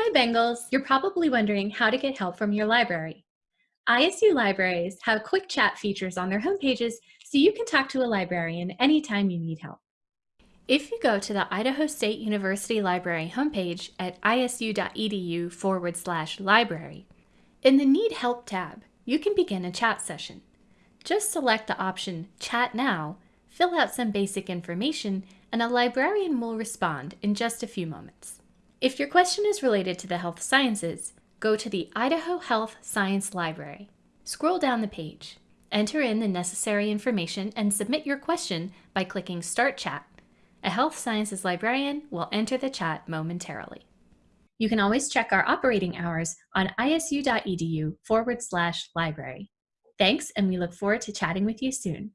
Hi Bengals! You're probably wondering how to get help from your library. ISU libraries have quick chat features on their homepages so you can talk to a librarian anytime you need help. If you go to the Idaho State University Library homepage at isu.edu forward slash library, in the Need Help tab, you can begin a chat session. Just select the option Chat Now, fill out some basic information, and a librarian will respond in just a few moments. If your question is related to the health sciences, go to the Idaho Health Science Library. Scroll down the page, enter in the necessary information, and submit your question by clicking Start Chat. A health sciences librarian will enter the chat momentarily. You can always check our operating hours on isu.edu forward slash library. Thanks, and we look forward to chatting with you soon.